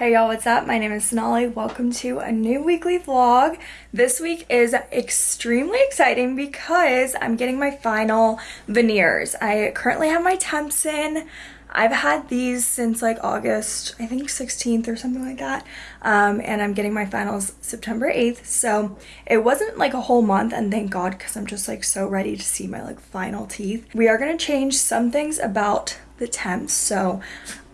Hey y'all, what's up? My name is Sonali. Welcome to a new weekly vlog. This week is extremely exciting because I'm getting my final veneers. I currently have my temps in. I've had these since like August, I think 16th or something like that. Um, and I'm getting my finals September 8th. So it wasn't like a whole month and thank God because I'm just like so ready to see my like final teeth. We are going to change some things about the temps. So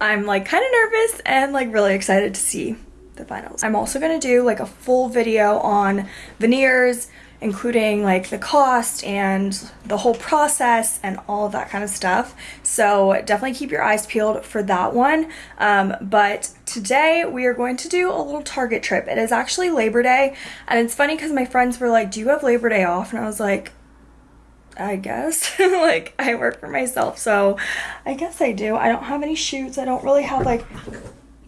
I'm like kind of nervous and like really excited to see the finals. I'm also going to do like a full video on veneers, including like the cost and the whole process and all of that kind of stuff. So definitely keep your eyes peeled for that one. Um, but today we are going to do a little Target trip. It is actually Labor Day and it's funny because my friends were like, do you have Labor Day off? And I was like, I guess. like, I work for myself, so I guess I do. I don't have any shoots. I don't really have, like,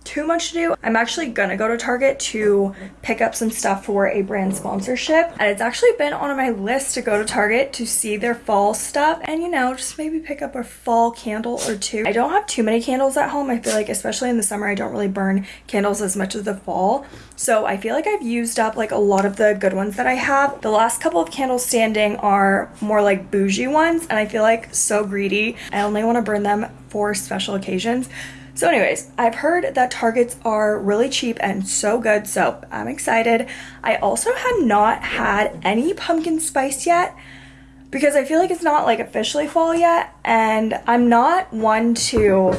too much to do. I'm actually gonna go to Target to pick up some stuff for a brand sponsorship. And it's actually been on my list to go to Target to see their fall stuff and, you know, just maybe pick up a fall candle or two. I don't have too many candles at home. I feel like, especially in the summer, I don't really burn candles as much as the fall. So I feel like I've used up like a lot of the good ones that I have. The last couple of candles standing are more like bougie ones and I feel like so greedy. I only want to burn them for special occasions. So anyways, I've heard that Targets are really cheap and so good, so I'm excited. I also have not had any pumpkin spice yet because I feel like it's not like officially fall yet and I'm not one to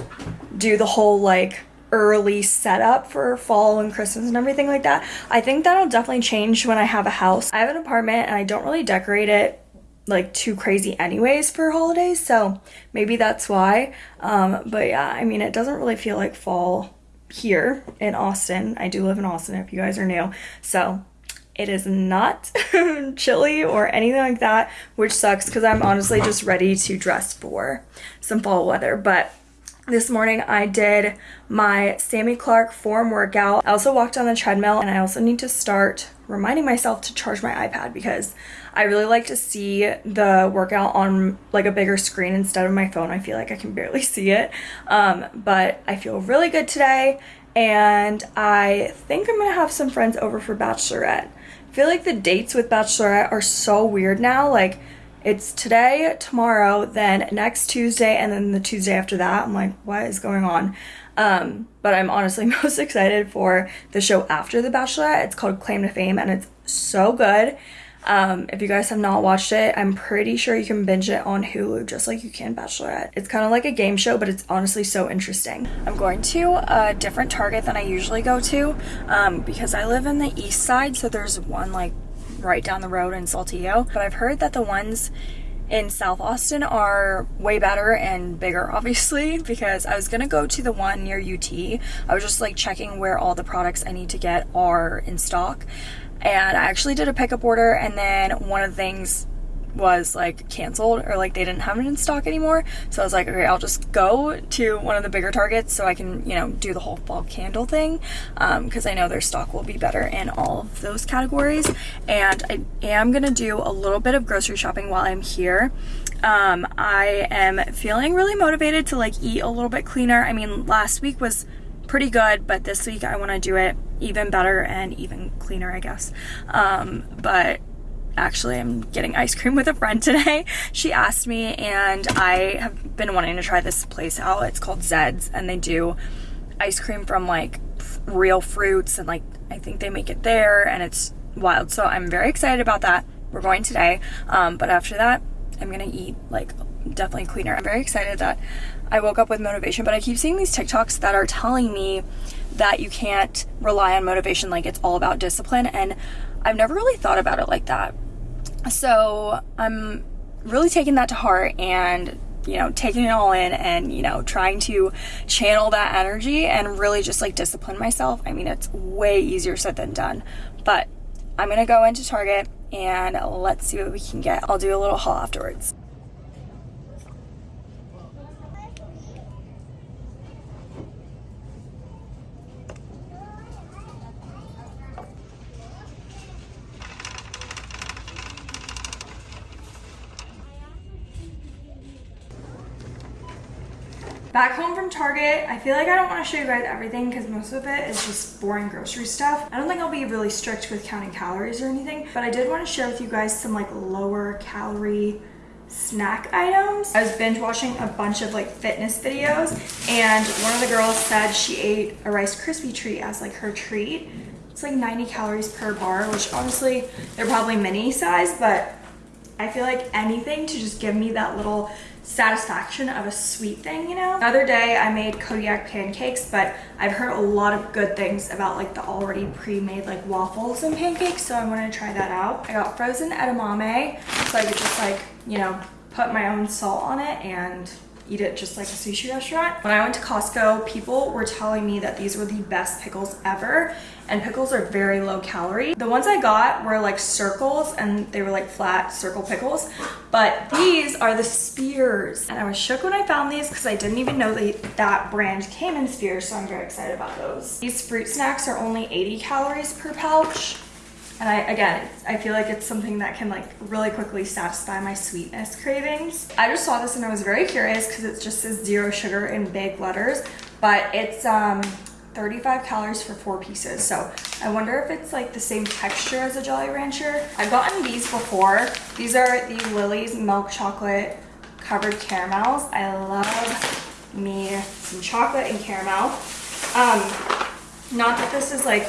do the whole like early setup for fall and Christmas and everything like that. I think that'll definitely change when I have a house. I have an apartment and I don't really decorate it like too crazy anyways for holidays so maybe that's why. Um but yeah i mean it doesn't really feel like fall here in austin. I do live in austin if you guys are new so it is not chilly or anything like that which sucks because i'm honestly just ready to dress for some fall weather. But this morning I did my Sami Clarke form workout. I also walked on the treadmill and I also need to start reminding myself to charge my iPad because I really like to see the workout on like a bigger screen instead of my phone. I feel like I can barely see it. Um, but I feel really good today and I think I'm gonna have some friends over for Bachelorette. I feel like the dates with Bachelorette are so weird now. Like it's today, tomorrow, then next Tuesday, and then the Tuesday after that. I'm like, what is going on? Um, but I'm honestly most excited for the show after The Bachelorette. It's called Claim to Fame, and it's so good. Um, if you guys have not watched it, I'm pretty sure you can binge it on Hulu just like you can Bachelorette. It's kind of like a game show, but it's honestly so interesting. I'm going to a different Target than I usually go to um, because I live in the east side, so there's one like right down the road in Saltillo. But I've heard that the ones in South Austin are way better and bigger, obviously, because I was gonna go to the one near UT. I was just like checking where all the products I need to get are in stock and I actually did a pickup order and then one of the things was like canceled or like they didn't have it in stock anymore. So I was like okay I'll just go to one of the bigger targets so I can you know do the whole fall candle thing because um, I know their stock will be better in all of those categories. And I am gonna do a little bit of grocery shopping while I'm here. Um, I am feeling really motivated to like eat a little bit cleaner. I mean last week was pretty good, but this week I want to do it even better and even cleaner, I guess. Um, but actually I'm getting ice cream with a friend today. She asked me and I have been wanting to try this place out. It's called Zed's and they do ice cream from like real fruits and like I think they make it there and it's wild. So I'm very excited about that. We're going today. Um, but after that, I'm gonna eat like definitely cleaner. I'm very excited that I woke up with motivation, but I keep seeing these TikToks that are telling me that you can't rely on motivation like it's all about discipline and I've never really thought about it like that. So I'm really taking that to heart and you know taking it all in and you know trying to channel that energy and really just like discipline myself. I mean it's way easier said than done, but I'm gonna go into Target and let's see what we can get. I'll do a little haul afterwards. Back home from Target, I feel like I don't want to show you guys everything because most of it is just boring grocery stuff. I don't think I'll be really strict with counting calories or anything, but I did want to share with you guys some like lower calorie snack items. I was binge watching a bunch of like fitness videos and one of the girls said she ate a Rice Krispie treat as like her treat. It's like 90 calories per bar, which honestly, they're probably mini size, but I feel like anything to just give me that little satisfaction of a sweet thing, you know? The other day I made Kodiak pancakes, but I've heard a lot of good things about like the already pre-made like waffles and pancakes, so I wanted to try that out. I got frozen edamame, so I could just like, you know, put my own salt on it and eat it just like a sushi restaurant. When I went to Costco, people were telling me that these were the best pickles ever and pickles are very low calorie. The ones I got were like circles and they were like flat circle pickles, but these are the spears. And I was shook when I found these because I didn't even know that that brand came in spears, so I'm very excited about those. These fruit snacks are only 80 calories per pouch. And I, again, I feel like it's something that can like really quickly satisfy my sweetness cravings. I just saw this and I was very curious because it just says zero sugar in big letters, but it's um, 35 calories for four pieces. So I wonder if it's like the same texture as a Jolly Rancher. I've gotten these before. These are the Lily's milk chocolate covered caramels. I love me some chocolate and caramel. Um, not that this is like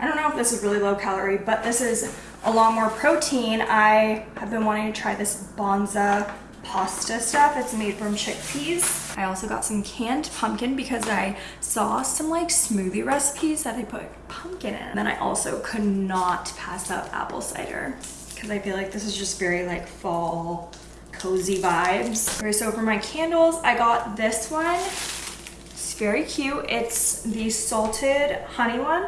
I don't know if this is really low calorie, but this is a lot more protein. I have been wanting to try this Banza pasta stuff. It's made from chickpeas. I also got some canned pumpkin because I saw some like smoothie recipes that they put pumpkin in. And then I also could not pass up apple cider because I feel like this is just very like fall cozy vibes. Okay, so for my candles, I got this one. It's very cute. It's the salted honey one.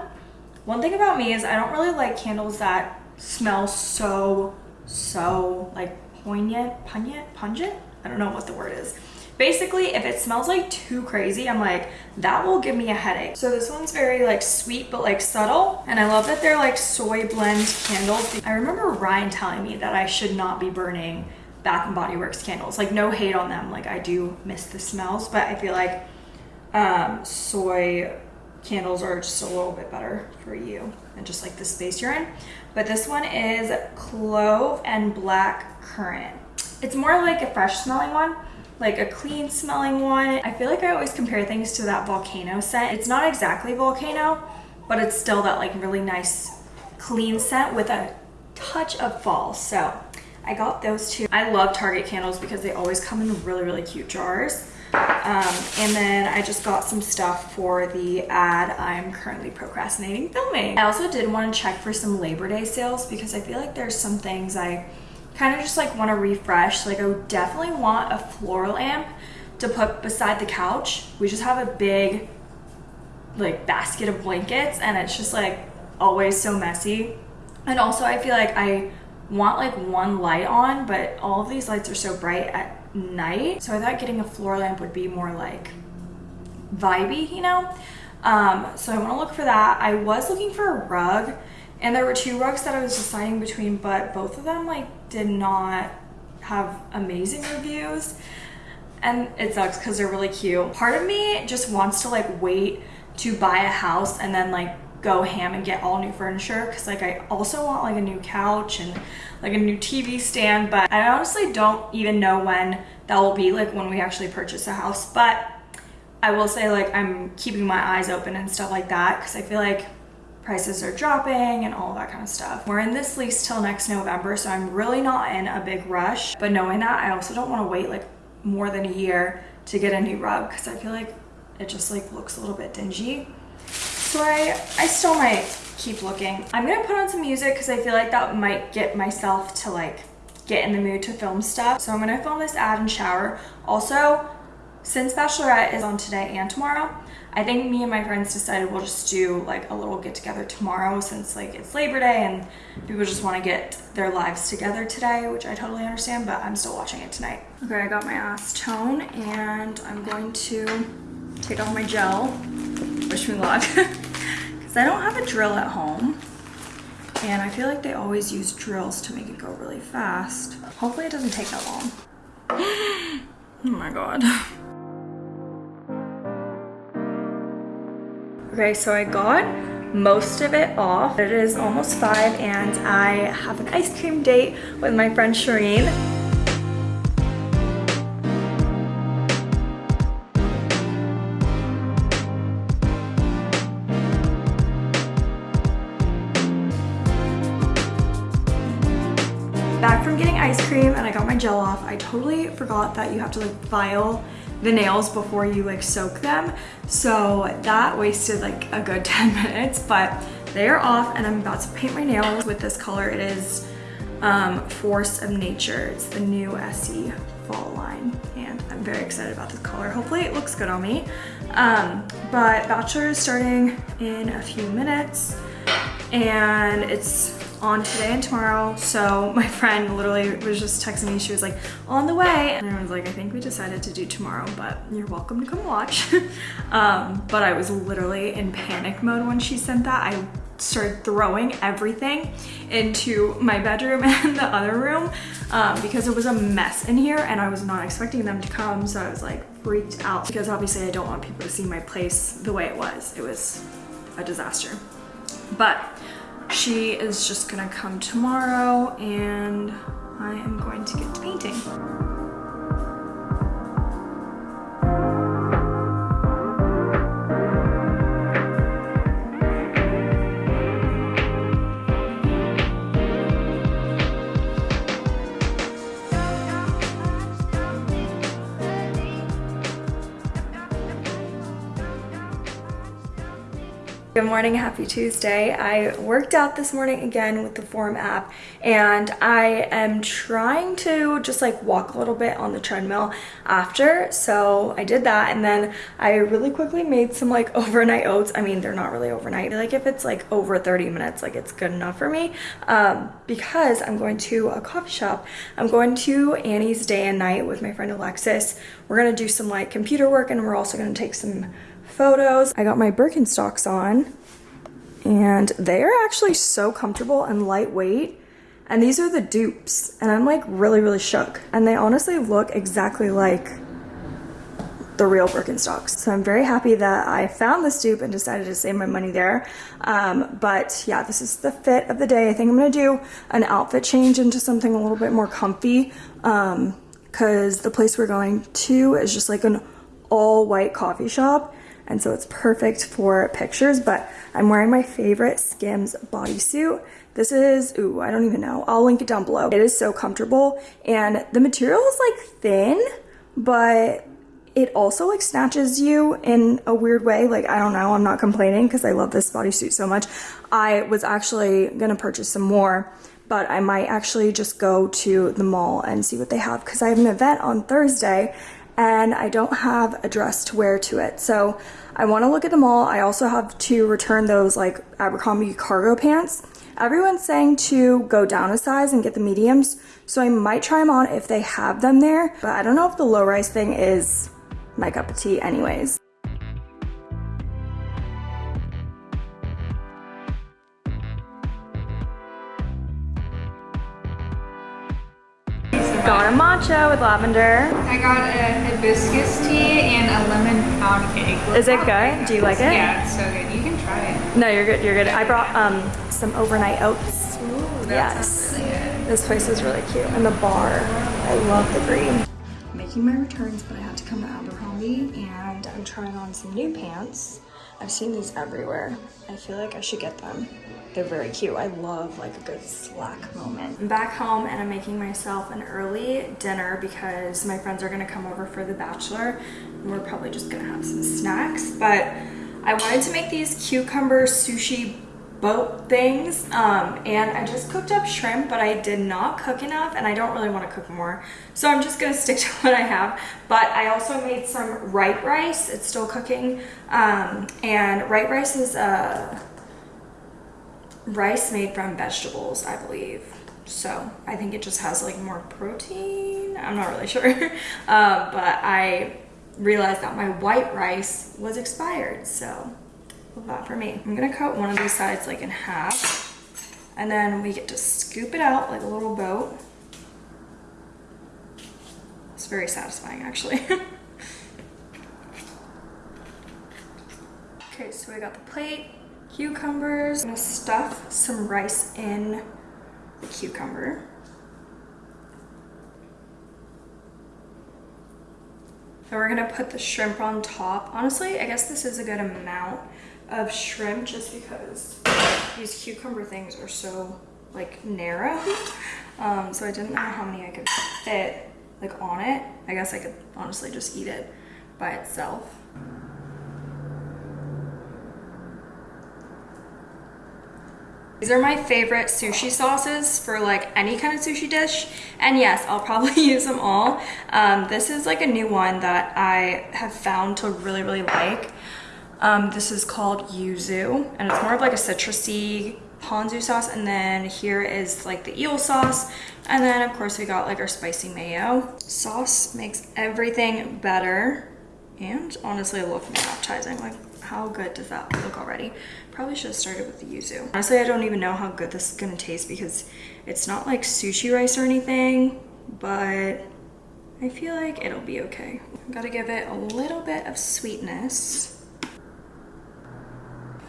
One thing about me is I don't really like candles that smell so, so like poignant, pungent, pungent? I don't know what the word is. Basically, if it smells like too crazy, I'm like, that will give me a headache. So this one's very like sweet, but like subtle. And I love that they're like soy blend candles. I remember Ryan telling me that I should not be burning Bath and Body Works candles. Like no hate on them. Like I do miss the smells, but I feel like um, soy candles are just a little bit better for you and just like the space you're in. But this one is clove and black currant. It's more like a fresh smelling one, like a clean smelling one. I feel like I always compare things to that volcano scent. It's not exactly volcano, but it's still that like really nice clean scent with a touch of fall. So I got those two. I love Target candles because they always come in really, really cute jars. Um, and then I just got some stuff for the ad I'm currently procrastinating filming. I also did want to check for some Labor Day sales because I feel like there's some things I kind of just like want to refresh. Like I definitely want a floor lamp to put beside the couch. We just have a big like basket of blankets and it's just like always so messy. And also I feel like I want like one light on, but all of these lights are so bright night. So I thought getting a floor lamp would be more like vibey, you know? Um, so I want to look for that. I was looking for a rug and there were two rugs that I was deciding between, but both of them like did not have amazing reviews. And it sucks because they're really cute. Part of me just wants to like wait to buy a house and then like go ham and get all new furniture because like I also want like a new couch and like a new TV stand but I honestly don't even know when that will be like when we actually purchase a house but I will say like I'm keeping my eyes open and stuff like that because I feel like prices are dropping and all that kind of stuff. We're in this lease till next November so I'm really not in a big rush but knowing that I also don't want to wait like more than a year to get a new rug because I feel like it just like looks a little bit dingy so I, I still might keep looking. I'm gonna put on some music because I feel like that might get myself to like get in the mood to film stuff. So I'm gonna film this ad and shower. Also, since Bachelorette is on today and tomorrow, I think me and my friends decided we'll just do like a little get together tomorrow since like it's Labor Day and people just want to get their lives together today, which I totally understand, but I'm still watching it tonight. Okay, I got my acetone and I'm going to take off my gel. Wish me luck. Because I don't have a drill at home. And I feel like they always use drills to make it go really fast. Hopefully it doesn't take that long. oh my god. Okay, so I got most of it off. It is almost five and I have an ice cream date with my friend Shireen. Gel off, I totally forgot that you have to like file the nails before you like soak them. So that wasted like a good 10 minutes, but they are off and I'm about to paint my nails with this color. It is um, Force of Nature. It's the new Essie fall line and I'm very excited about this color. Hopefully it looks good on me. Um, but Bachelor is starting in a few minutes and it's on today and tomorrow. So my friend literally was just texting me. She was like, on the way. And I was like, I think we decided to do tomorrow, but you're welcome to come watch. um, but I was literally in panic mode when she sent that. I started throwing everything into my bedroom and the other room um, because it was a mess in here and I was not expecting them to come. So I was like freaked out because obviously I don't want people to see my place the way it was. It was a disaster. But she is just gonna come tomorrow and I am going to get to painting. Good morning, happy Tuesday. I worked out this morning again with the Form app and I am trying to just like walk a little bit on the treadmill after. So I did that and then I really quickly made some like overnight oats. I mean, they're not really overnight. Like if it's like over 30 minutes, like it's good enough for me um, because I'm going to a coffee shop. I'm going to Ani's day and night with my friend Alexis. We're gonna do some like computer work and we're also gonna take some photos. I got my Birkenstocks on and they are actually so comfortable and lightweight. And these are the dupes and I'm like really, really shook. And they honestly look exactly like the real Birkenstocks. So I'm very happy that I found this dupe and decided to save my money there. Um, but yeah, this is the fit of the day. I think I'm gonna do an outfit change into something a little bit more comfy because um, the place we're going to is just like an all white coffee shop and so it's perfect for pictures, but I'm wearing my favorite Skims bodysuit. This is, ooh, I don't even know. I'll link it down below. It is so comfortable and the material is like thin, but it also like snatches you in a weird way. Like, I don't know, I'm not complaining because I love this bodysuit so much. I was actually gonna purchase some more but I might actually just go to the mall and see what they have because I have an event on Thursday and I don't have a dress to wear to it. So I want to look at them all. I also have to return those like Abercrombie cargo pants. Everyone's saying to go down a size and get the mediums, so I might try them on if they have them there, but I don't know if the low rise thing is my cup of tea anyways. Got a matcha with lavender. I got a hibiscus tea and a lemon pound cake. Is it good? Do you like it? Yeah, it's so good. You can try it. No, you're good. You're good. I brought um some overnight oats. Ooh, yes. really good. This place is really cute. And the bar. I love the green. Making my returns, but I had to come to Abercrombie and I'm trying on some new pants. I've seen these everywhere. I feel like I should get them. They're very cute. I love like a good slack moment. I'm back home and I'm making myself an early dinner because my friends are gonna come over for the bachelor. And we're probably just gonna have some snacks, but I wanted to make these cucumber sushi boat things um, and I just cooked up shrimp but I did not cook enough and I don't really want to cook more so I'm just gonna stick to what I have but I also made some RightRice it's still cooking um, and RightRice is uh, rice made from vegetables I believe so I think it just has like more protein I'm not really sure uh, but I realized that my white rice was expired so that for me. I'm gonna cut one of these sides like in half and then we get to scoop it out like a little boat. It's very satisfying actually. okay, So we got the plate, cucumbers. I'm gonna stuff some rice in the cucumber. Then we're gonna put the shrimp on top. Honestly, I guess this is a good amount of shrimp just because these cucumber things are so like narrow. Um, so I didn't know how many I could fit like on it. I guess I could honestly just eat it by itself. These are my favorite sushi sauces for like any kind of sushi dish. And yes, I'll probably use them all. Um, this is like a new one that I have found to really, really like. Um, this is called yuzu and it's more of like a citrusy ponzu sauce. And then here is like the eel sauce. And then of course we got like our spicy mayo. Sauce makes everything better and honestly more appetizing. Like how good does that look already? Probably should have started with the yuzu. Honestly, I don't even know how good this is gonna taste because it's not like sushi rice or anything, but I feel like it'll be okay. Gotta give it a little bit of sweetness.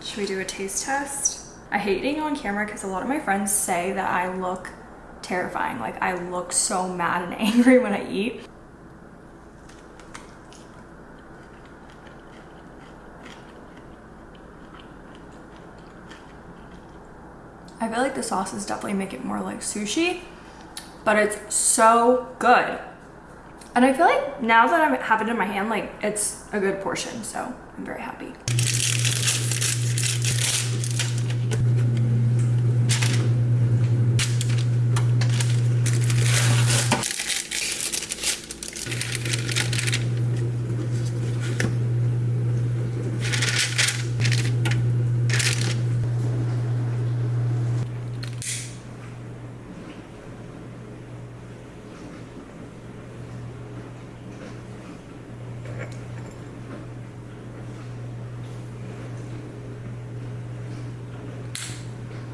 Should we do a taste test? I hate eating on camera because a lot of my friends say that I look terrifying. Like I look so mad and angry when I eat. I feel like the sauces definitely make it more like sushi, but it's so good. And I feel like now that I have it in my hand, like it's a good portion, so I'm very happy.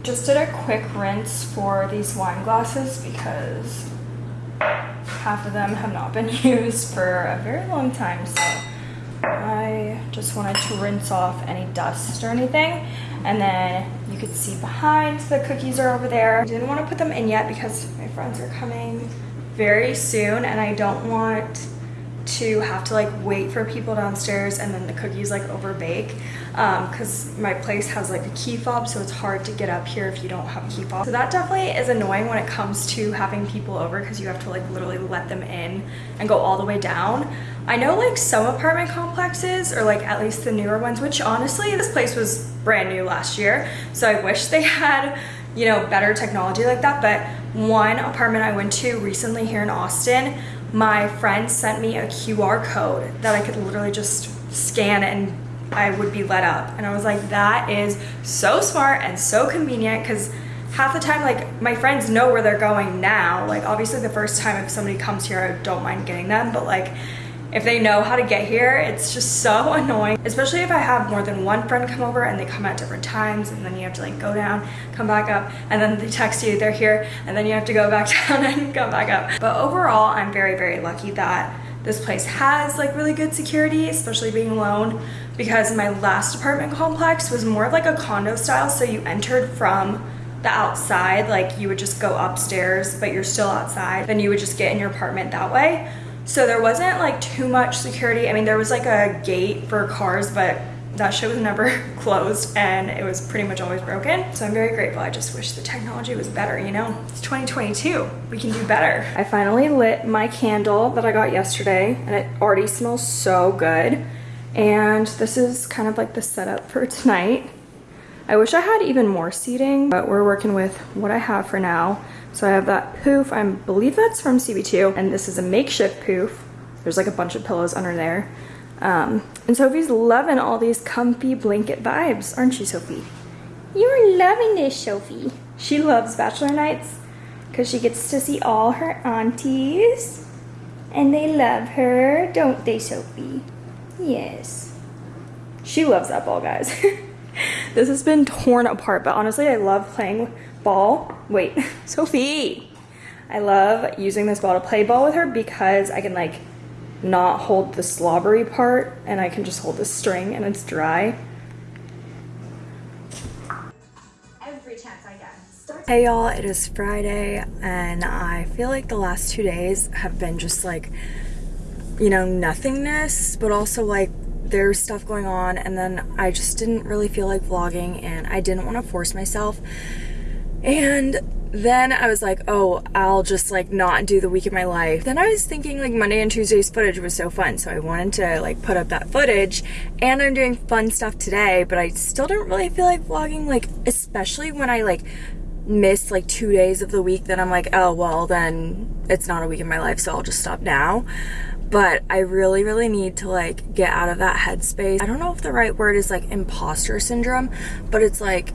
Just did a quick rinse for these wine glasses because half of them have not been used for a very long time. So I just wanted to rinse off any dust or anything. And then you could see behind the cookies are over there. I didn't want to put them in yet because my friends are coming very soon and I don't want to have to like wait for people downstairs and then the cookies like over bake because um, my place has like a key fob so it's hard to get up here if you don't have a key fob. So that definitely is annoying when it comes to having people over because you have to like literally let them in and go all the way down. I know like some apartment complexes or like at least the newer ones which honestly this place was brand new last year so I wish they had you know better technology like that but one apartment I went to recently here in Austin my friend sent me a QR code that I could literally just scan and I would be let up. And I was like, that is so smart and so convenient because half the time, like my friends know where they're going now. Like obviously the first time if somebody comes here, I don't mind getting them, but like if they know how to get here, it's just so annoying. Especially if I have more than one friend come over and they come at different times and then you have to like go down, come back up, and then they text you they're here and then you have to go back down and come back up. But overall, I'm very, very lucky that this place has like really good security, especially being alone because my last apartment complex was more of like a condo style. So you entered from the outside, like you would just go upstairs, but you're still outside. Then you would just get in your apartment that way. So there wasn't like too much security. I mean, there was like a gate for cars, but that shit was never closed and it was pretty much always broken. So I'm very grateful. I just wish the technology was better, you know? It's 2022, we can do better. I finally lit my candle that I got yesterday and it already smells so good. And this is kind of like the setup for tonight. I wish I had even more seating, but we're working with what I have for now. So I have that poof, I believe that's from CB2, and this is a makeshift poof. There's like a bunch of pillows under there. Um, and Sophie's loving all these comfy blanket vibes, aren't you, Sophie? You're loving this, Sophie. She loves bachelor nights because she gets to see all her aunties. And they love her, don't they, Sophie? Yes. She loves that ball, guys. this has been torn apart, but honestly, I love playing ball. Wait, Sophie. I love using this ball to play ball with her because I can like not hold the slobbery part and I can just hold the string and it's dry. Hey y'all, it is Friday and I feel like the last two days have been just like, you know, nothingness, but also like there's stuff going on and then I just didn't really feel like vlogging and I didn't want to force myself. And then I was like, oh, I'll just like not do the week of my life. Then I was thinking like Monday and Tuesday's footage was so fun. So I wanted to like put up that footage and I'm doing fun stuff today, but I still didn't really feel like vlogging, like especially when I like missed like two days of the week, then I'm like, oh, well, then it's not a week in my life, so I'll just stop now. But I really, really need to like get out of that headspace. I don't know if the right word is like imposter syndrome, but it's like,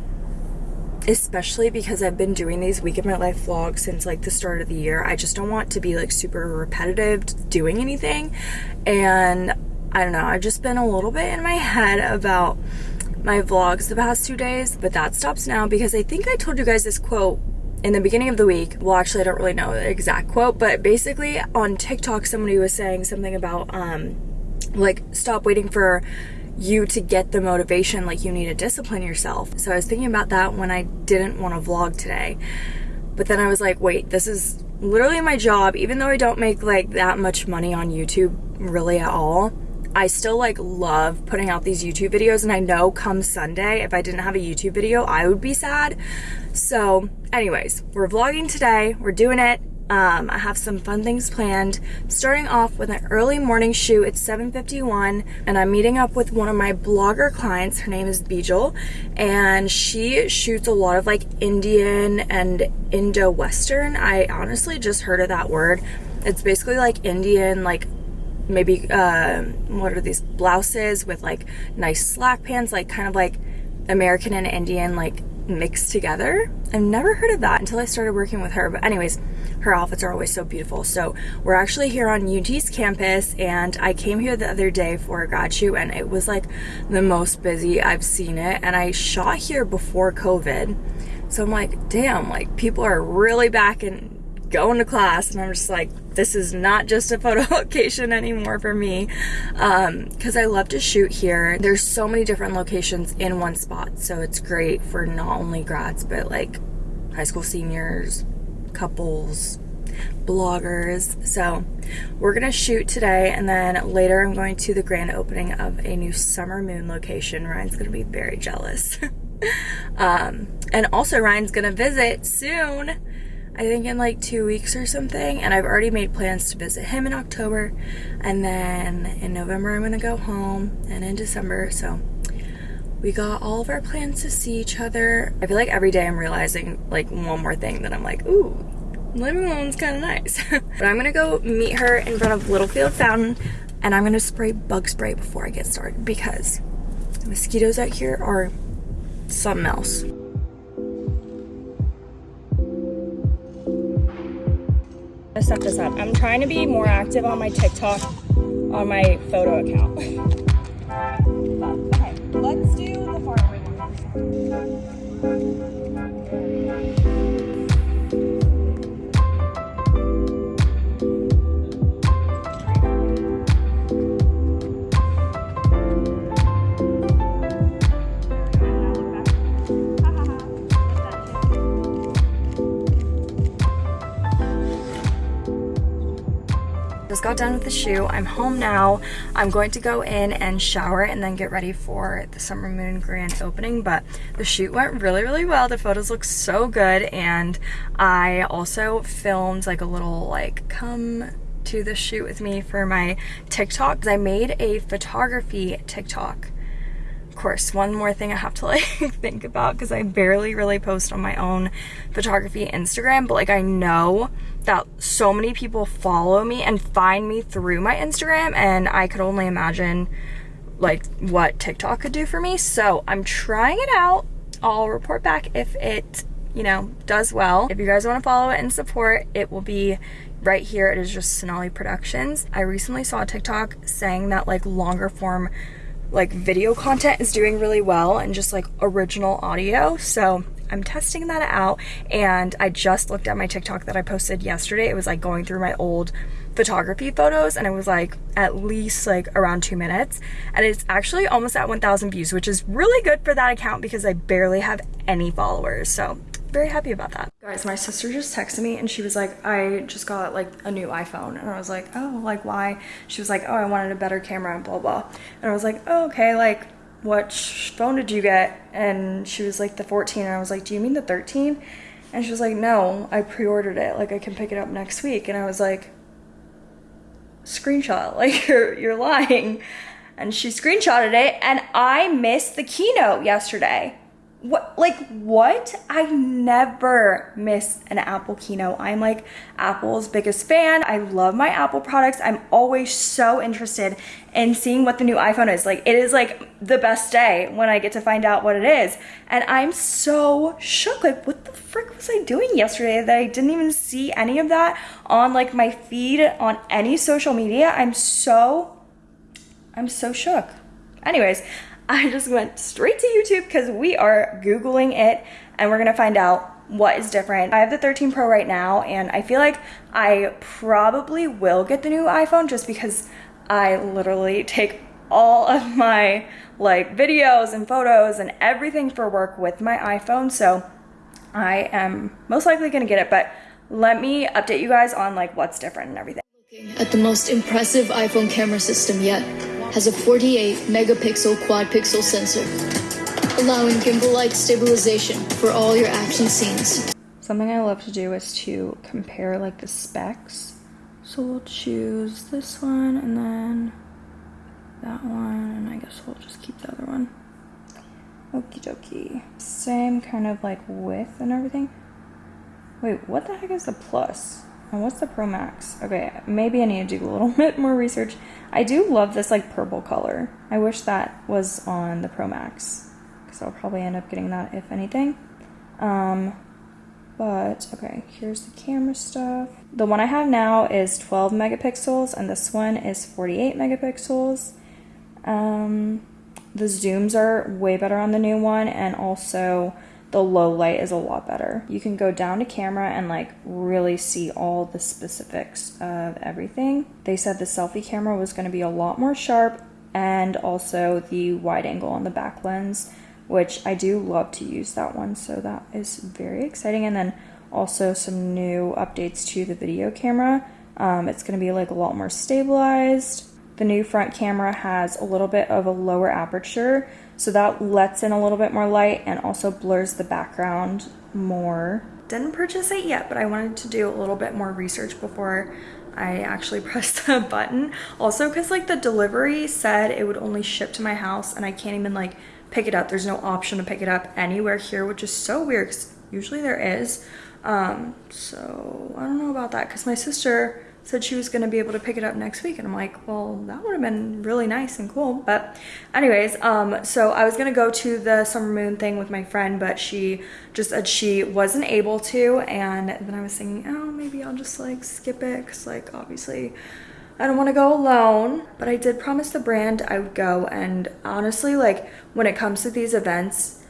especially because I've been doing these week of my life vlogs since like the start of the year. I just don't want to be like super repetitive doing anything. And I don't know, I've just been a little bit in my head about my vlogs the past two days, but that stops now because I think I told you guys this quote in the beginning of the week. Well, actually, I don't really know the exact quote, but basically on TikTok, somebody was saying something about, um, like, stop waiting for you to get the motivation, like, you need to discipline yourself. So I was thinking about that when I didn't want to vlog today. But then I was like, wait, this is literally my job, even though I don't make like that much money on YouTube really at all I still like love putting out these YouTube videos and I know come Sunday if I didn't have a YouTube video I would be sad. So anyways we're vlogging today. We're doing it. Um, I have some fun things planned. Starting off with an early morning shoot. It's 7:51, and I'm meeting up with one of my blogger clients. Her name is Bijal and she shoots a lot of like Indian and Indo-Western. I honestly just heard of that word. It's basically like Indian like maybe uh, what are these blouses with like nice slack pants like kind of like American and Indian like mixed together? I've never heard of that until I started working with her but anyways her outfits are always so beautiful. So we're actually here on UT's campus and I came here the other day for a grad shoot and it was like the most busy I've seen it and I shot here before COVID. So I'm like damn like people are really back and going to class and I'm just like this is not just a photo location anymore for me. Because um, I love to shoot here. There's so many different locations in one spot so it's great for not only grads but like high school seniors couples bloggers. So we're gonna shoot today and then later I'm going to the grand opening of a new summer moon location. Ryan's gonna be very jealous. Um, and also Ryan's gonna visit soon I think in like two weeks or something and I've already made plans to visit him in October and then in November I'm gonna go home and in December so we got all of our plans to see each other. I feel like every day I'm realizing like one more thing that I'm like ooh living alone's kind of nice but I'm gonna go meet her in front of Littlefield Fountain and I'm gonna spray bug spray before I get started because the mosquitoes out here are something else. Set this up. I'm trying to be more active on my TikTok on my photo account. got done with the shoot. I'm home now. I'm going to go in and shower and then get ready for the Summer Moon grand opening. But the shoot went really, really well. The photos look so good. And I also filmed like a little like come to the shoot with me for my TikTok. I made a photography TikTok of course, one more thing I have to like think about because I barely really post on my own photography Instagram, but like I know that so many people follow me and find me through my Instagram and I could only imagine like what TikTok could do for me. So I'm trying it out. I'll report back if it, you know, does well. If you guys want to follow it and support, it will be right here. It is just Sonali Productions. I recently saw a TikTok saying that like longer form like video content is doing really well and just like original audio. So I'm testing that out and I just looked at my TikTok that I posted yesterday. It was like going through my old photography photos and it was like at least like around two minutes and it's actually almost at 1000 views which is really good for that account because I barely have any followers so very happy about that. Guys my sister just texted me and she was like I just got like a new iPhone. And I was like oh like why? She was like oh I wanted a better camera and blah blah. And I was like oh okay like what phone did you get? And she was like the 14 and I was like do you mean the 13 and she was like no I pre-ordered it. Like I can pick it up next week. And I was like screenshot like you're you're lying. And she screenshotted it and i missed the keynote yesterday what like what? I never miss an apple keynote. I'm like apple's biggest fan. I love my apple products. I'm always so interested in seeing what the new iphone is. Like it is like the best day when i get to find out what it is. And i'm so shook like what the frick was i doing yesterday that i didn't even see any of that on like my feed on any social media? I'm so i'm so shook. Anyways I just went straight to YouTube because we are Googling it and we're gonna find out what is different. I have the 13 Pro right now and I feel like I probably will get the new iPhone just because I literally take all of my like videos and photos and everything for work with my iPhone. So I am most likely gonna get it, but let me update you guys on like what's different and everything. At the most impressive iPhone camera system yet has a 48 megapixel quad pixel sensor, allowing gimbal-like stabilization for all your action scenes. Something I love to do is to compare like the specs. So we'll choose this one and then that one, and I guess we'll just keep the other one. Okie dokie. Same kind of like width and everything. Wait, what the heck is the plus? And what's the Pro Max? Okay, maybe I need to do a little bit more research. I do love this like purple color. I wish that was on the Pro Max because I'll probably end up getting that if anything. Um, but okay, here's the camera stuff. The one I have now is 12 megapixels and this one is 48 megapixels. Um, the zooms are way better on the new one and also the low light is a lot better. You can go down to camera and like really see all the specifics of everything. They said the selfie camera was going to be a lot more sharp and also the wide angle on the back lens, which I do love to use that one. So that is very exciting. And then also some new updates to the video camera. Um, it's going to be like a lot more stabilized. The new front camera has a little bit of a lower aperture, so that lets in a little bit more light and also blurs the background more. Didn't purchase it yet, but I wanted to do a little bit more research before I actually pressed the button. Also, because like the delivery said it would only ship to my house and I can't even like pick it up. There's no option to pick it up anywhere here, which is so weird because usually there is. Um, so I don't know about that because my sister said she was going to be able to pick it up next week and i'm like well that would have been really nice and cool but anyways um so i was going to go to the summer moon thing with my friend but she just said she wasn't able to and then i was thinking oh maybe i'll just like skip it because like obviously I don't want to go alone, but I did promise the brand I would go. And honestly, like when it comes to these events,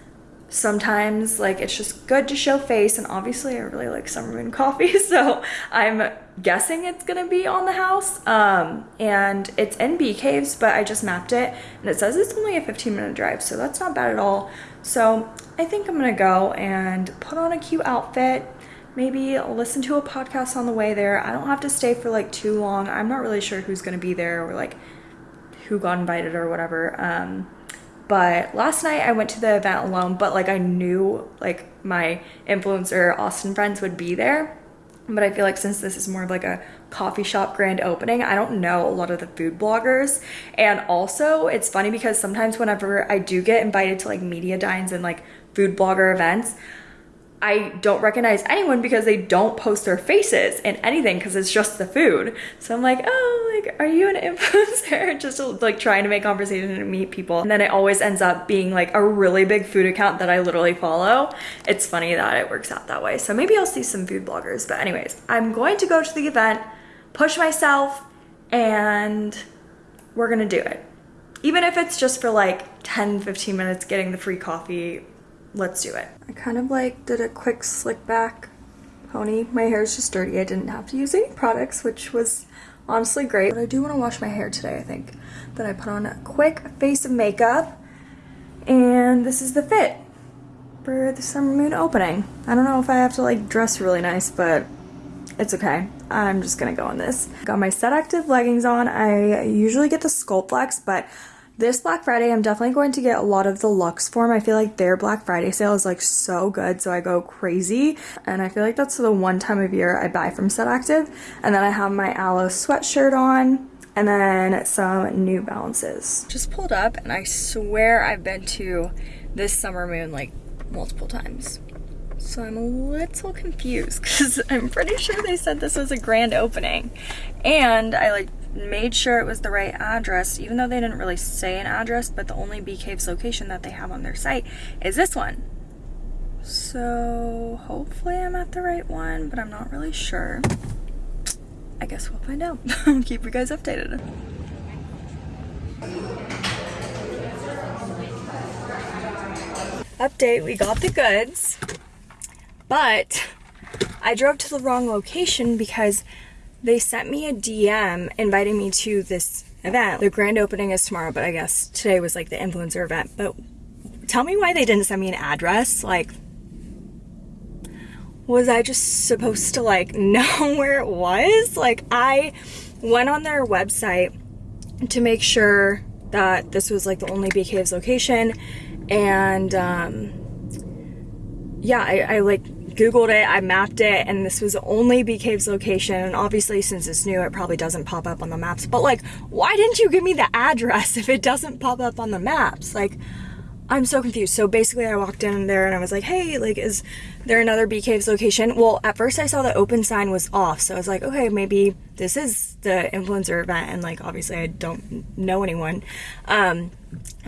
sometimes like it's just good to show face and obviously I really like Summer Moon coffee so I'm guessing it's gonna be on the house um, and it's in Bee Caves but I just mapped it and it says it's only a 15 minute drive so that's not bad at all. So I think I'm gonna go and put on a cute outfit maybe listen to a podcast on the way there. I don't have to stay for like too long. I'm not really sure who's gonna be there or like who got invited or whatever um, but last night I went to the event alone, but like I knew like my influencer Austin friends would be there. But I feel like since this is more of like a coffee shop grand opening, I don't know a lot of the food bloggers. And also it's funny because sometimes whenever I do get invited to like media dines and like food blogger events, I don't recognize anyone because they don't post their faces in anything because it's just the food. So I'm like, oh, like, are you an influencer? just like trying to make conversation and meet people. And then it always ends up being like a really big food account that I literally follow. It's funny that it works out that way. So maybe I'll see some food bloggers. But anyways, I'm going to go to the event, push myself, and we're gonna do it. Even if it's just for like 10, 15 minutes getting the free coffee let's do it. I kind of like did a quick slick back pony. My hair is just dirty. I didn't have to use any products, which was honestly great. But I do want to wash my hair today, I think. Then I put on a quick face of makeup. And this is the fit for the summer moon opening. I don't know if I have to like dress really nice, but it's okay. I'm just gonna go in this. Got my Set Active leggings on. I usually get the Sculptflex, but this Black Friday, I'm definitely going to get a lot of the Luxe form. I feel like their Black Friday sale is like so good, so I go crazy. And I feel like that's the one time of year I buy from Set Active. And then I have my Alo sweatshirt on and then some New Balances. Just pulled up and I swear I've been to this summer moon like multiple times. So I'm a little confused because I'm pretty sure they said this was a grand opening. And I like made sure it was the right address, even though they didn't really say an address, but the only Bee Caves location that they have on their site is this one. So hopefully I'm at the right one, but I'm not really sure. I guess we'll find out. I'll keep you guys updated. Update, we got the goods, but I drove to the wrong location because they sent me a DM inviting me to this event. The grand opening is tomorrow, but I guess today was like the influencer event. But tell me why they didn't send me an address. Like, was I just supposed to like know where it was? Like, I went on their website to make sure that this was like the only Bee Caves location. And um, yeah, I, I like Googled it, I mapped it, and this was the only Bee Caves location. And obviously, since it's new, it probably doesn't pop up on the maps. But like, why didn't you give me the address if it doesn't pop up on the maps? Like, I'm so confused. So basically, I walked in there and I was like, hey, like, is there another Bee Caves location? Well, at first I saw the open sign was off. So I was like, okay, maybe this is the influencer event. And like, obviously, I don't know anyone. Um,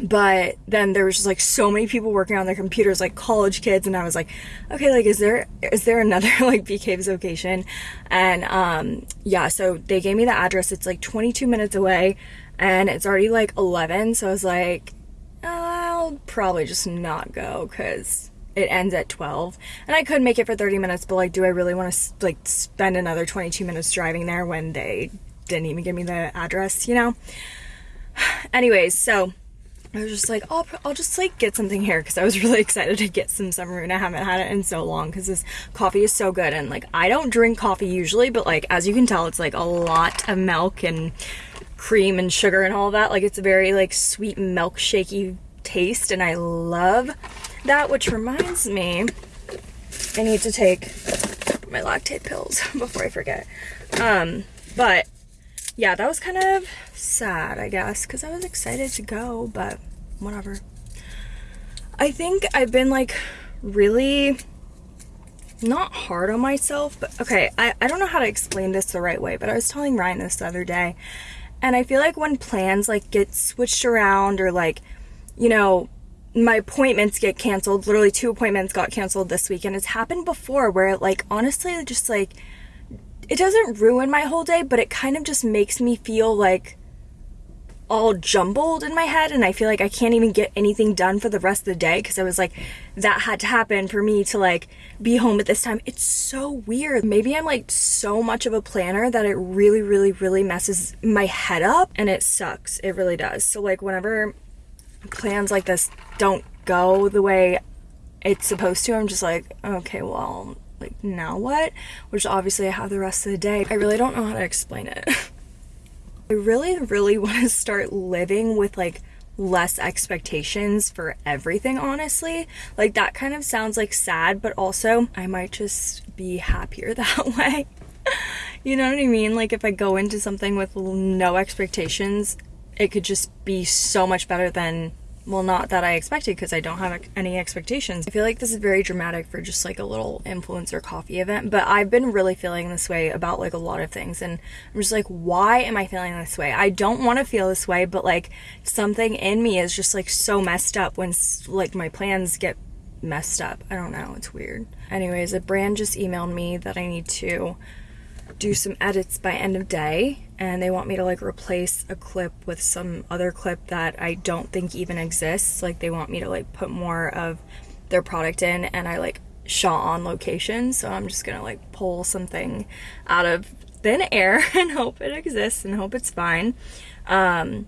but then there was just like so many people working on their computers, like college kids. And I was like, okay, like, is there, is there another like Bee Caves location? And um, yeah, so they gave me the address. It's like 22 minutes away and it's already like 11. So I was like, I'll probably just not go because it ends at 12 and i could make it for 30 minutes but like do i really want to like spend another 22 minutes driving there when they didn't even give me the address you know? Anyways so i was just like i'll, I'll just like get something here because i was really excited to get some summer moon i haven't had it in so long because this coffee is so good. And like i don't drink coffee usually but like as you can tell it's like a lot of milk and cream and sugar and all that like it's a very like sweet milkshakey taste and I love that, which reminds me, I need to take my lactase pills before I forget. Um, but yeah, that was kind of sad, I guess, because I was excited to go, but whatever. I think I've been like really not hard on myself, but okay, I, I don't know how to explain this the right way, but I was telling Ryan this the other day, and I feel like when plans like get switched around or like you know, my appointments get canceled. Literally, two appointments got canceled this week, and it's happened before where, it like, honestly, just like it doesn't ruin my whole day, but it kind of just makes me feel like all jumbled in my head and I feel like I can't even get anything done for the rest of the day because I was like that had to happen for me to like be home at this time. It's so weird. Maybe I'm like so much of a planner that it really really really messes my head up and it sucks. It really does. So like whenever plans like this don't go the way it's supposed to, I'm just like, okay, well, like now what? Which obviously I have the rest of the day. I really don't know how to explain it. I really, really want to start living with like less expectations for everything, honestly. Like that kind of sounds like sad, but also I might just be happier that way. you know what I mean? Like if I go into something with no expectations, it could just be so much better than well not that i expected because i don't have any expectations. I feel like this is very dramatic for just like a little influencer coffee event but i've been really feeling this way about like a lot of things and i'm just like why am i feeling this way? I don't want to feel this way but like something in me is just like so messed up when like my plans get messed up. I don't know it's weird. Anyways a brand just emailed me that i need to do some edits by end of day and they want me to like replace a clip with some other clip that I don't think even exists. Like they want me to like put more of their product in and I like shot on location. So I'm just gonna like pull something out of thin air and hope it exists and hope it's fine. Um,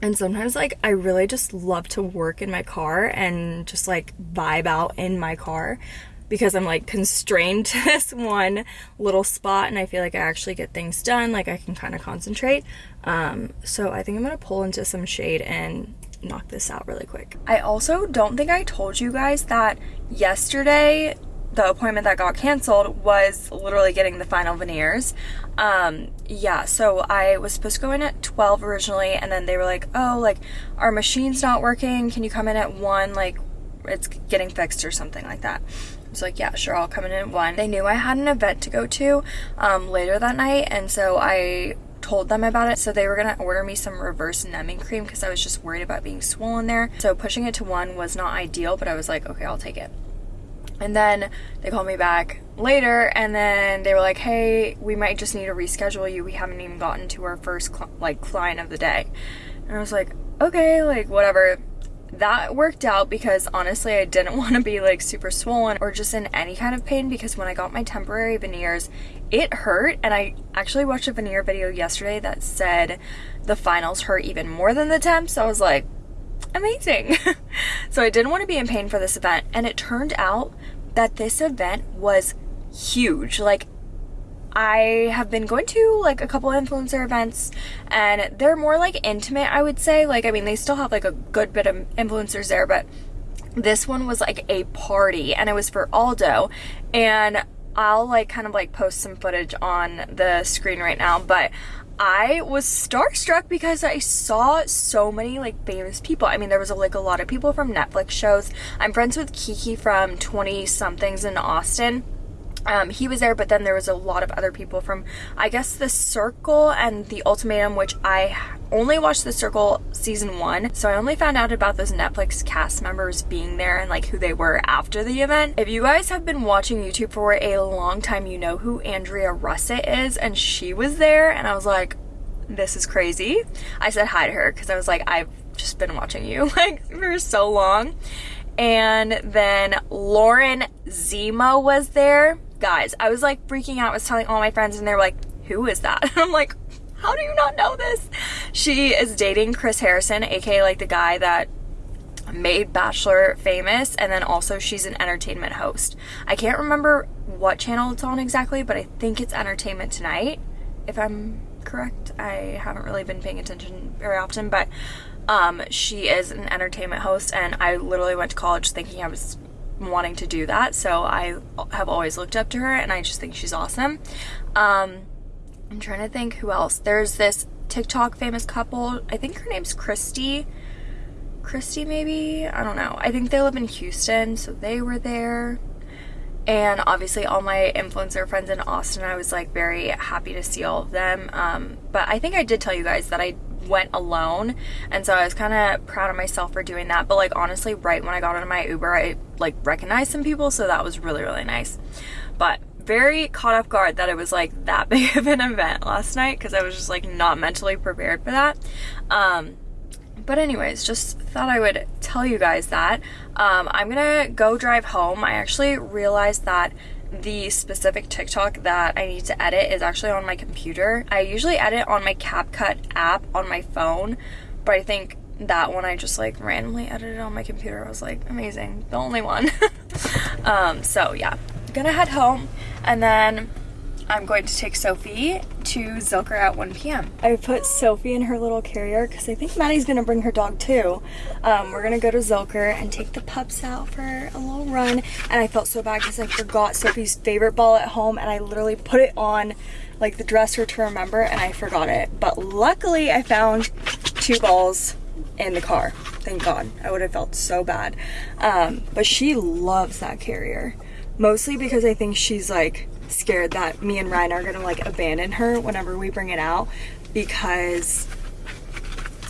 and sometimes like I really just love to work in my car and just like vibe out in my car because I'm like constrained to this one little spot and I feel like I actually get things done, like I can kind of concentrate. Um, so I think I'm gonna pull into some shade and knock this out really quick. I also don't think I told you guys that yesterday the appointment that got canceled was literally getting the final veneers. Um, yeah, so I was supposed to go in at 12 originally, and then they were like, oh, like, our machine's not working. Can you come in at 1? Like, it's getting fixed or something like that. Was like, yeah, sure, I'll come in at 1. They knew I had an event to go to um, later that night, and so I told them about it so they were gonna order me some reverse numbing cream because I was just worried about being swollen there so pushing it to one was not ideal but I was like okay I'll take it and then they called me back later and then they were like, hey, we might just need to reschedule you. We haven't even gotten to our first cl- like client of the day. And I was like, okay, like whatever. That worked out because honestly, I didn't want to be like super swollen or just in any kind of pain because when I got my temporary veneers, it hurt. And I actually watched a veneer video yesterday that said the finals hurt even more than the temps. So I was like, amazing. so I didn't want to be in pain for this event. And it turned out that this event was huge. Like, I have been going to like a couple influencer events and they're more like intimate, I would say. Like, I mean, they still have like a good bit of influencers there, but this one was like a party and it was for Aldo. And I'll like kind of like post some footage on the screen right now, but I was starstruck because I saw so many like famous people. I mean, there was like a lot of people from Netflix shows. I'm friends with Kiki from 20 somethings in Austin. Um, he was there, but then there was a lot of other people from, I guess, The Circle and The Ultimatum, which I only watched The Circle season one. So I only found out about those Netflix cast members being there and like who they were after the event. If you guys have been watching YouTube for a long time, you know who Andrea Russett is, and she was there, and I was like, this is crazy. I said hi to her because I was like, I've just been watching you like for so long. And then Lauren Zima was there guys, I was like freaking out. I was telling all my friends and they were like, who is that? And I'm like, how do you not know this? She is dating Chris Harrison, aka like the guy that made Bachelor famous, and then also she's an entertainment host. I can't remember what channel it's on exactly, but I think it's Entertainment Tonight, if I'm correct. I haven't really been paying attention very often, but um, she is an entertainment host, and I literally went to college thinking I was wanting to do that. So I have always looked up to her and I just think she's awesome. Um, I'm trying to think who else. There's this TikTok famous couple. I think her name's Christy. Christy, maybe? I don't know. I think they live in Houston, so they were there. And obviously, all my influencer friends in Austin, I was like very happy to see all of them. Um, but I think I did tell you guys that I went alone. And so I was kind of proud of myself for doing that. But like honestly right when I got into my Uber I like recognized some people so that was really really nice. But very caught off guard that it was like that big of an event last night because I was just like not mentally prepared for that. Um but anyways just thought I would tell you guys that. Um, I'm gonna go drive home. I actually realized that the specific TikTok that I need to edit is actually on my computer. I usually edit on my CapCut app on my phone, but I think that one I just like randomly edited on my computer. I was like, amazing, the only one. um, so yeah, gonna head home and then I'm going to take Sophie to Zilker at 1 p.m. I put Sophie in her little carrier because I think Maddie's going to bring her dog too. Um, we're going to go to Zilker and take the pups out for a little run. And I felt so bad because I forgot Sophie's favorite ball at home and I literally put it on like the dresser to remember and I forgot it. But luckily I found two balls in the car. Thank God. I would have felt so bad. Um, but she loves that carrier. Mostly because I think she's like scared that me and Ryan are gonna like abandon her whenever we bring it out because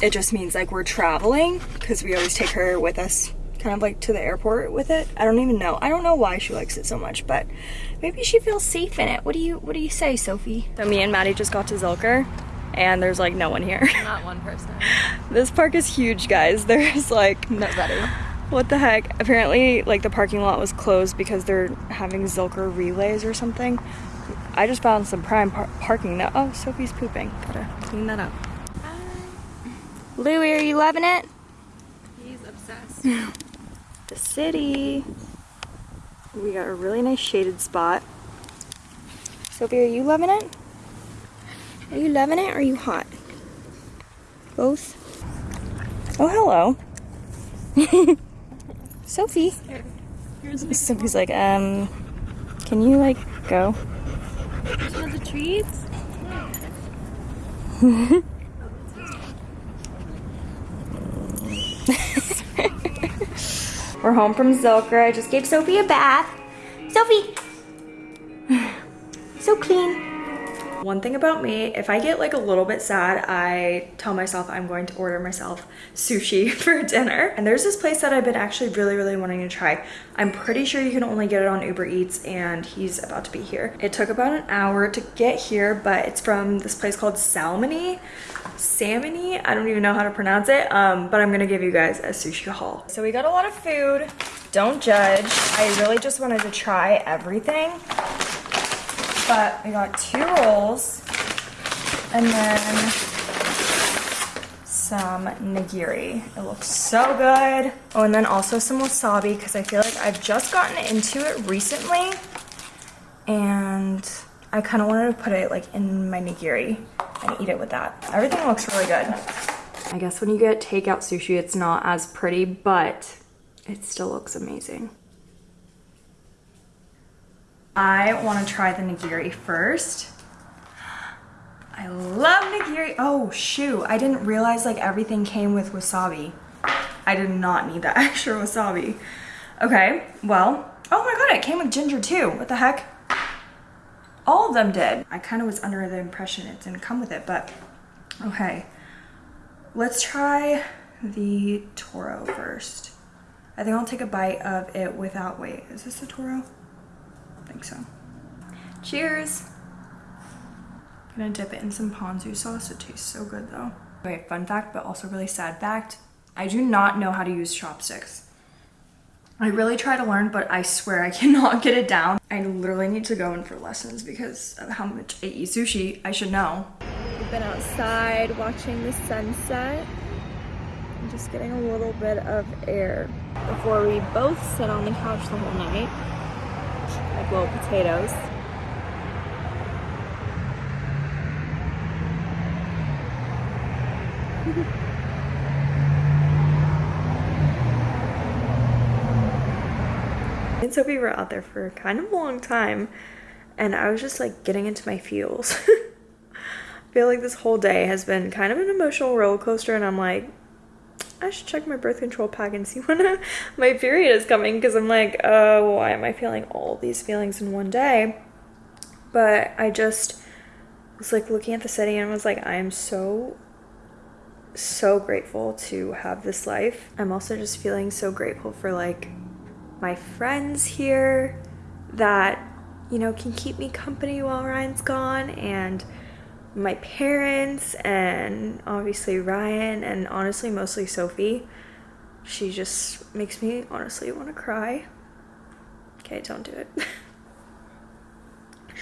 it just means like we're traveling because we always take her with us kind of like to the airport with it. I don't even know. I don't know why she likes it so much, but maybe she feels safe in it. What do you what do you say, Sophie? So me and Maddie just got to Zilker and there's like no one here. Not one person. this park is huge, guys. There's like Nobody. What the heck? Apparently, like the parking lot was closed because they're having Zilker relays or something. I just found some prime par parking now. Oh, Sophie's pooping. Gotta clean that up. Hi. Louie, are you loving it? He's obsessed. the city. We got a really nice shaded spot. Sophie, are you loving it? Are you loving it or are you hot? Both? Oh, hello. Sophie. Sophie's like, um, can you like go? The treats? We're home from Zilker. I just gave Sophie a bath. Sophie! so clean. One thing about me, if I get like a little bit sad, I tell myself I'm going to order myself sushi for dinner. And there's this place that I've been actually really, really wanting to try. I'm pretty sure you can only get it on Uber Eats and he's about to be here. It took about an hour to get here, but it's from this place called Salmony. Salmony, I don't even know how to pronounce it, um, but I'm gonna give you guys a sushi haul. So we got a lot of food, don't judge. I really just wanted to try everything but we got two rolls and then some nigiri. It looks so good. Oh, and then also some wasabi because I feel like I've just gotten into it recently and I kind of wanted to put it like in my nigiri and eat it with that. Everything looks really good. I guess when you get takeout sushi, it's not as pretty, but it still looks amazing. I want to try the nigiri first. I love nigiri. Oh, shoot. I didn't realize like everything came with wasabi. I did not need that extra wasabi. Okay, well, oh my god, it came with ginger too. What the heck? All of them did. I kind of was under the impression it didn't come with it, but okay. Let's try the Toro first. I think I'll take a bite of it without, wait, is this the Toro? Think so. Cheers! I'm gonna dip it in some ponzu sauce. It tastes so good though. Okay, fun fact, but also really sad fact. I do not know how to use chopsticks. I really try to learn, but I swear I cannot get it down. I literally need to go in for lessons because of how much I eat sushi. I should know. We've been outside watching the sunset and just getting a little bit of air before we both sit on the couch the whole night like little potatoes. and Sophie were out there for kind of a long time and I was just like getting into my feels. I feel like this whole day has been kind of an emotional roller coaster and I'm like, I should check my birth control pack and see when my period is coming because I'm like, oh, why am I feeling all these feelings in one day? But I just was like looking at the city and was like, I am so, so grateful to have this life. I'm also just feeling so grateful for like my friends here that, you know, can keep me company while Ryan's gone and my parents and obviously Ryan and honestly mostly Sophie. She just makes me honestly want to cry. Okay, don't do it.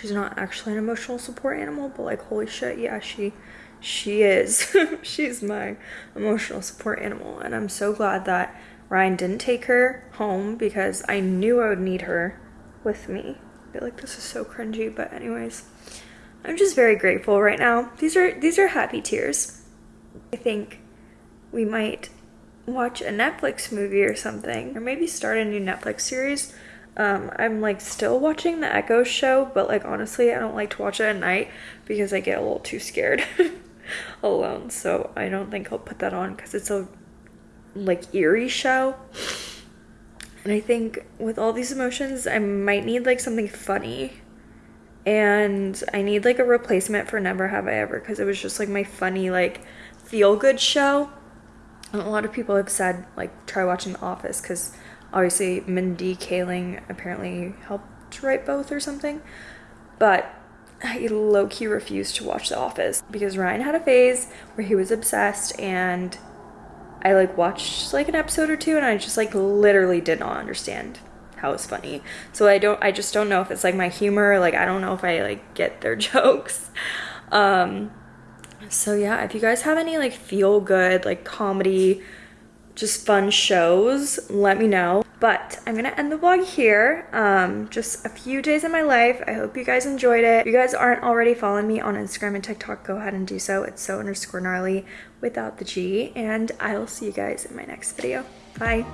She's not actually an emotional support animal, but like holy shit, yeah, she she is. She's my emotional support animal and I'm so glad that Ryan didn't take her home because I knew I would need her with me. I feel like this is so cringy, but anyways. I'm just very grateful right now. These are these are happy tears. I think we might watch a Netflix movie or something, or maybe start a new Netflix series. Um, I'm like still watching the Echo show, but like honestly, I don't like to watch it at night because I get a little too scared alone. So I don't think I'll put that on because it's a like eerie show. And I think with all these emotions, I might need like something funny and I need like a replacement for Never Have I Ever because it was just like my funny like feel good show. And a lot of people have said like try watching The Office because obviously Mindy Kaling apparently helped write both or something. But I low key refused to watch The Office because Ryan had a phase where he was obsessed and I like watched like an episode or two and I just like literally did not understand how it's funny. So I don't I just don't know if it's like my humor, like I don't know if I like get their jokes. Um so yeah, if you guys have any like feel good like comedy just fun shows, let me know. But I'm gonna end the vlog here. Um, just a few days in my life. I hope you guys enjoyed it. If you guys aren't already following me on Instagram and TikTok, go ahead and do so. It's so underscore gnarly without the G. And I will see you guys in my next video. Bye.